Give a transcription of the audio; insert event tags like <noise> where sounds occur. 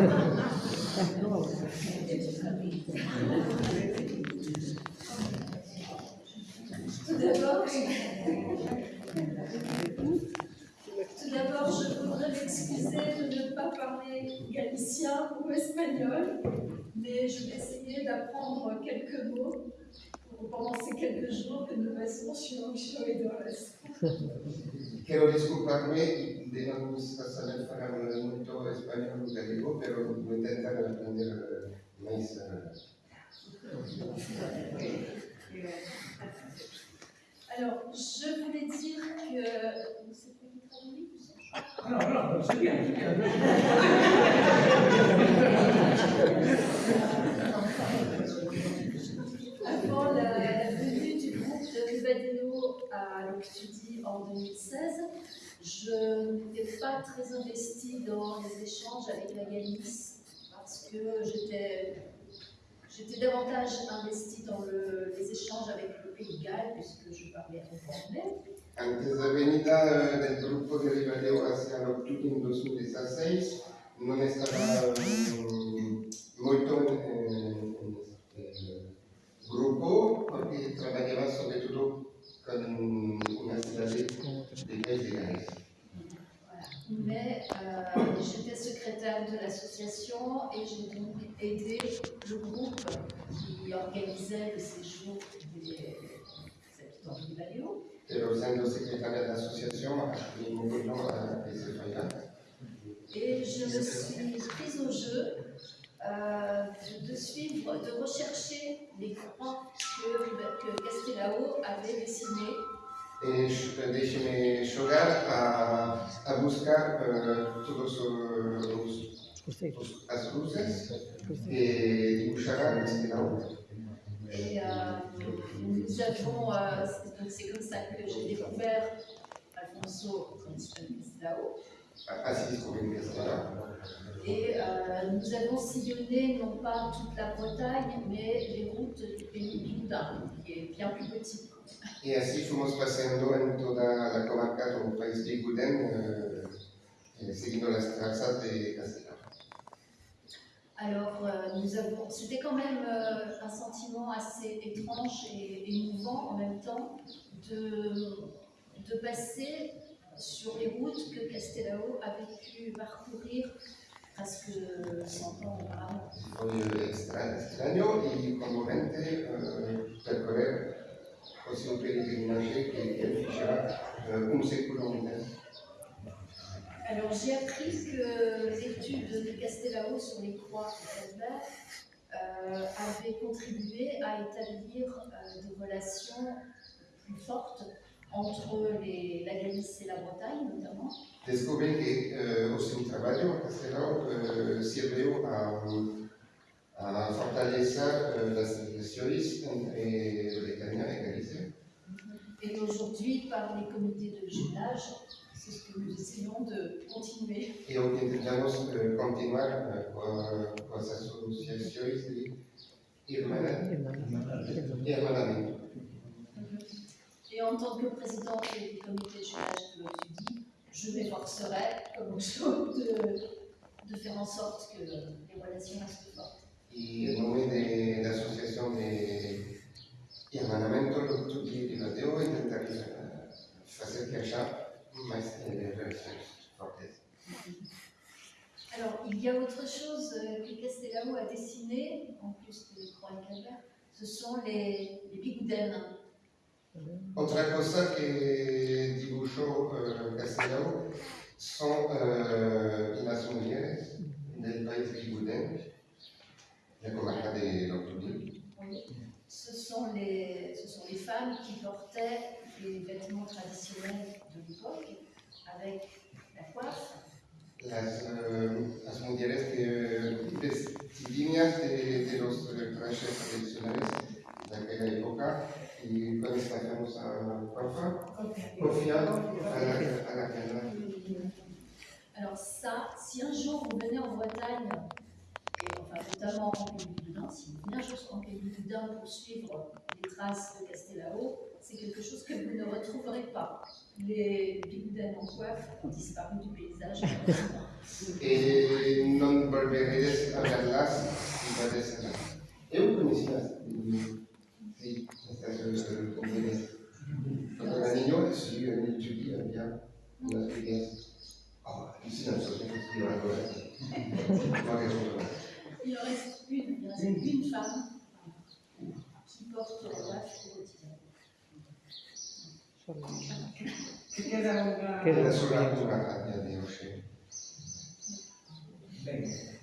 Tout d'abord, je voudrais m'excuser de ne pas parler galicien ou espagnol, mais je vais essayer d'apprendre quelques mots pendant ces quelques jours que nous passons sur Ochoedores. Quiero <laughs> disculparme de no saber falar muito espanhol ou gallego, pero vou tentar aprender mais. Alors, je voulais dire que. C'est pas qui traduit Non, non, c'est bien, c'est bien. <laughs> Avant la, la venue du groupe de Rivadeo à l'Octudie en 2016, je n'étais pas très investie dans les échanges avec la Galice parce que j'étais davantage investie dans le- les échanges avec le Pays de Galles puisque je parlais anglais. Antes da venida eh, del gruppo di Ribadeo hacia l'Octubre in 2016, non estava mm, molto eh, gruppo perché lavorava soprattutto Mais euh, j'étais secrétaire de l'association et j'ai donc aidé le groupe qui organisait le séjour des habitants de Rivadeo. Pero siendo secretaria de la asociación, mi gobierno a ese fallar. Et je me suis prise au jeu euh, de, suivre, de rechercher les croix que, que avait dessinées Eh, Déjeme jugar a, a buscar eh, todos las luces que dibujara este lado. Et euh, nous avons, euh, c'est- donc c'est comme ça que j'ai découvert Alfonso Castelao. Así descubrí que estaba. Et euh, nous avons sillonné non pas toute la Bretagne, mais les routes du pays du Loudun, qui est bien plus petit. Y así fuimos paseando en toda la comarca del país de Guden, eh, eh, siguiendo las trazas de Castilla. Alors, euh, nous avons, c'était quand même euh, un sentiment assez étrange et émouvant en même temps de, de passer sur les routes que Castelao avait pu parcourir presque 100 ans auparavant. Fue extra- extraño y conmovente percorrer così un que fechaba eh, un. Alors, j'ai appris que l'étude de Castelao sur les croix et Calvaire euh, avait contribué à établir euh, des relations plus fortes entre les- la Galice et la Bretagne, notamment. Descubrí que eh, o seu trabalho castelão eh, serviu a, a fortalecer eh, las relações entre Bretaña e Galicia. Et aujourd'hui, par les comités de jumelage, c'est ce que nous essayons de continuer. E o que tentamos eh, continuar eh, com, com as associações de irmanamento. Et en tant que présidente du comité de jumelage de l'OTUDI, je m'efforcerai, comme autre de, de faire en sorte que les relations restent fortes. E em nome de, eh, que. Alors, il y a autre chose euh, que Castelao a dessiné, en plus de Croix et ce sont les, les bigoudens. Outra coisa que dibujou uh, Castelão são uh, as mulheres do país de Guden, da comarca de Loctubie. Ce sont, les, ce sont les femmes qui portaient les vêtements traditionnels de l'époque, avec la coiffe, Las, uh, as mulheres que vestidinhas de, de los eh, trajes tradicionales alors ça, si un jour vous venez en Bretagne, et enfin notamment en Pays du Dain, si vous venez un jour en Pays du pour suivre les traces de Castelao, c'est quelque chose que vous ne retrouverez pas. Les Bigoudans en coiffe ont disparu du paysage. et Il reste une, il reste une femme qui porte la coiffe quotidienne. Che era sulla di Rochelle. Bene.